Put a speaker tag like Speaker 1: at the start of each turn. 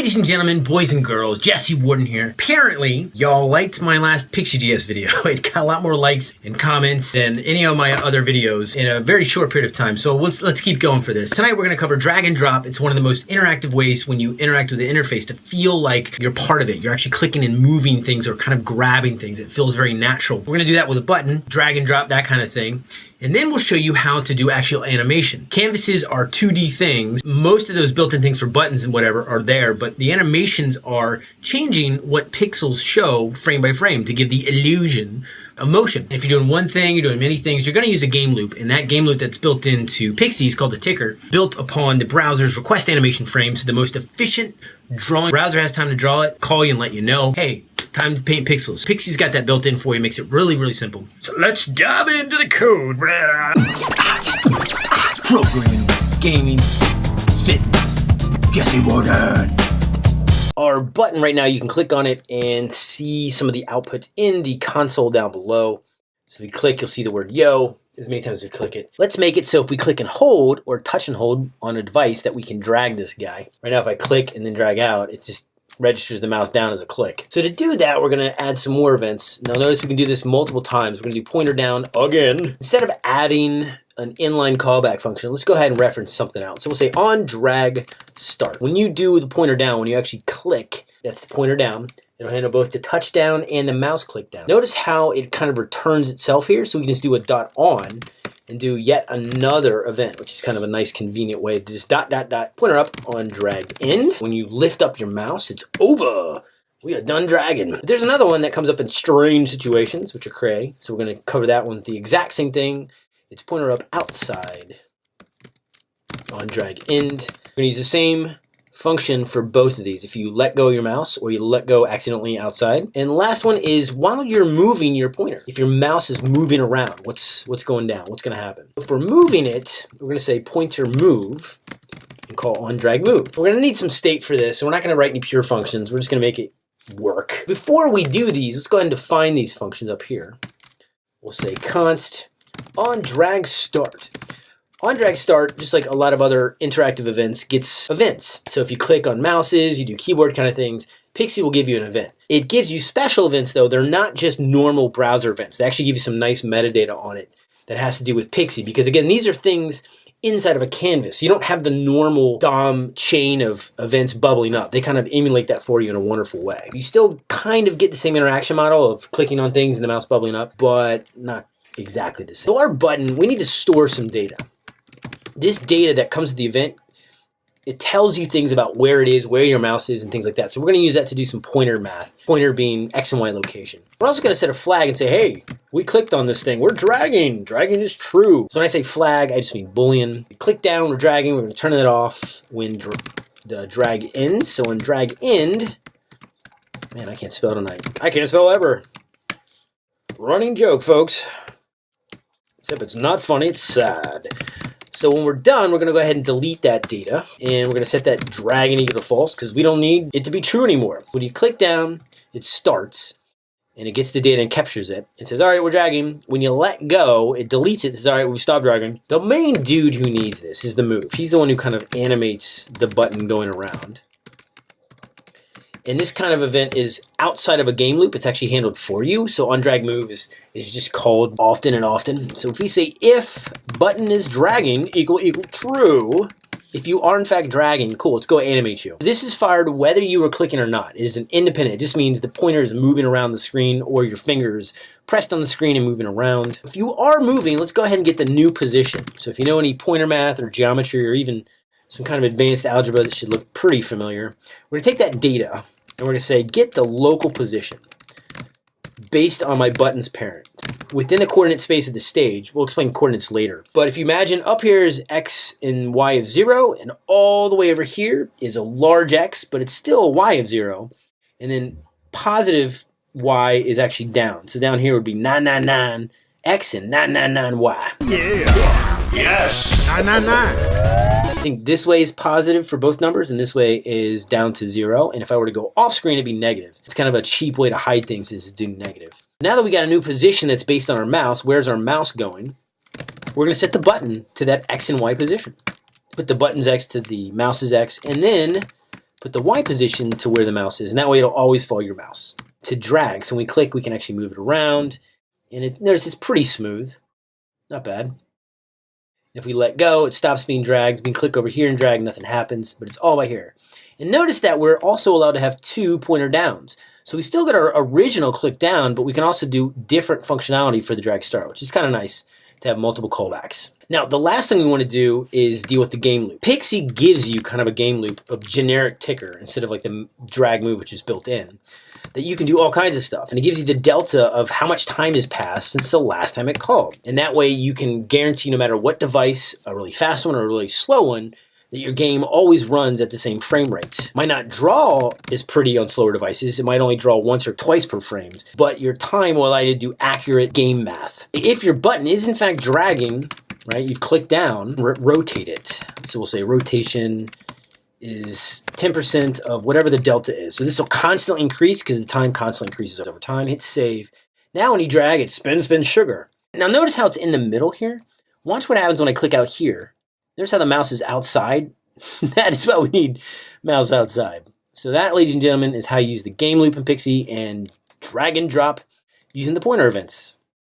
Speaker 1: Ladies and gentlemen, boys and girls, Jesse Warden here. Apparently, y'all liked my last Pixi.js video. It got a lot more likes and comments than any of my other videos in a very short period of time. So let's, let's keep going for this. Tonight we're gonna cover drag and drop. It's one of the most interactive ways when you interact with the interface to feel like you're part of it. You're actually clicking and moving things or kind of grabbing things. It feels very natural. We're gonna do that with a button, drag and drop, that kind of thing. And then we'll show you how to do actual animation. Canvases are 2D things. Most of those built-in things for buttons and whatever are there, but the animations are changing what pixels show frame by frame to give the illusion of motion. If you're doing one thing, you're doing many things, you're gonna use a game loop. And that game loop that's built into Pixi is called the ticker, built upon the browser's request animation frame. So the most efficient drawing, browser has time to draw it, call you and let you know, hey, time to paint pixels. Pixi's got that built in for you, makes it really, really simple. So let's dive into the code. Programming, gaming, fitness, Jesse Warden. Our button right now, you can click on it and see some of the output in the console down below. So if you click, you'll see the word yo as many times as you click it. Let's make it so if we click and hold or touch and hold on a device that we can drag this guy. Right now, if I click and then drag out, it just registers the mouse down as a click. So to do that, we're gonna add some more events. Now notice we can do this multiple times. We're gonna do pointer down again. Instead of adding an inline callback function, let's go ahead and reference something else. So we'll say on drag start. When you do the pointer down, when you actually click, that's the pointer down. It'll handle both the touch down and the mouse click down. Notice how it kind of returns itself here. So we can just do a dot on and do yet another event, which is kind of a nice convenient way to just dot, dot, dot, pointer up on drag end. When you lift up your mouse, it's over. We are done dragging. There's another one that comes up in strange situations, which are cray. So we're gonna cover that one with the exact same thing. It's pointer up outside on drag end. We're gonna use the same function for both of these if you let go of your mouse or you let go accidentally outside. And last one is while you're moving your pointer, if your mouse is moving around, what's what's going down? What's going to happen? If we're moving it, we're going to say pointer move and call on drag move. We're going to need some state for this, so we're not going to write any pure functions. We're just going to make it work. Before we do these, let's go ahead and define these functions up here. We'll say const on drag start. On drag start, just like a lot of other interactive events, gets events. So if you click on mouses, you do keyboard kind of things, Pixi will give you an event. It gives you special events though. They're not just normal browser events. They actually give you some nice metadata on it that has to do with Pixi. Because again, these are things inside of a canvas. You don't have the normal DOM chain of events bubbling up. They kind of emulate that for you in a wonderful way. You still kind of get the same interaction model of clicking on things and the mouse bubbling up, but not exactly the same. So our button, we need to store some data this data that comes to the event, it tells you things about where it is, where your mouse is, and things like that. So we're going to use that to do some pointer math. Pointer being X and Y location. We're also going to set a flag and say, hey, we clicked on this thing. We're dragging. Dragging is true. So when I say flag, I just mean boolean. We click down, we're dragging. We're going to turn it off when the drag ends. So when drag end, man, I can't spell tonight. I can't spell ever. Running joke, folks. Except it's not funny, it's sad. So when we're done, we're going to go ahead and delete that data. And we're going to set that dragon equal to false because we don't need it to be true anymore. When you click down, it starts and it gets the data and captures it. It says, all right, we're dragging. When you let go, it deletes it. It says, all right, we've stopped dragging. The main dude who needs this is the move. He's the one who kind of animates the button going around. And this kind of event is outside of a game loop. It's actually handled for you. So on drag move is, is just called often and often. So if we say if button is dragging equal equal true, if you are in fact dragging, cool, let's go animate you. This is fired whether you were clicking or not. It is an independent. It just means the pointer is moving around the screen or your fingers pressed on the screen and moving around. If you are moving, let's go ahead and get the new position. So if you know any pointer math or geometry or even some kind of advanced algebra that should look pretty familiar. We're to take that data and we're to say get the local position based on my button's parent within the coordinate space of the stage. We'll explain coordinates later. But if you imagine up here is x and y of 0, and all the way over here is a large x, but it's still a y of 0. And then positive y is actually down. So down here would be 999 x and 999 y.
Speaker 2: Yeah. Yes. 999.
Speaker 1: I think this way is positive for both numbers and this way is down to zero. And if I were to go off screen, it'd be negative. It's kind of a cheap way to hide things is to do negative. Now that we got a new position that's based on our mouse, where's our mouse going? We're gonna set the button to that X and Y position. Put the button's X to the mouse's X and then put the Y position to where the mouse is, and that way it'll always follow your mouse. To drag, so when we click, we can actually move it around, and it, notice it's pretty smooth. Not bad. If we let go, it stops being dragged. We can click over here and drag, nothing happens, but it's all by here. And notice that we're also allowed to have two pointer downs. So we still got our original click down, but we can also do different functionality for the drag start, which is kind of nice to have multiple callbacks. Now, the last thing we want to do is deal with the game loop. Pixi gives you kind of a game loop of generic ticker instead of like the drag move, which is built in, that you can do all kinds of stuff. And it gives you the delta of how much time has passed since the last time it called. And that way you can guarantee no matter what device, a really fast one or a really slow one, that your game always runs at the same frame rate. Might not draw as pretty on slower devices, it might only draw once or twice per frame, but your time will allow you to do accurate game math. If your button is in fact dragging, right, you click down, rotate it. So we'll say rotation is 10% of whatever the delta is. So this will constantly increase because the time constantly increases over time. Hit save. Now when you drag it, spin, spin, sugar. Now notice how it's in the middle here. Watch what happens when I click out here. Notice how the mouse is outside? that is why we need mouse outside. So that, ladies and gentlemen, is how you use the game loop in Pixi and drag and drop using the pointer events.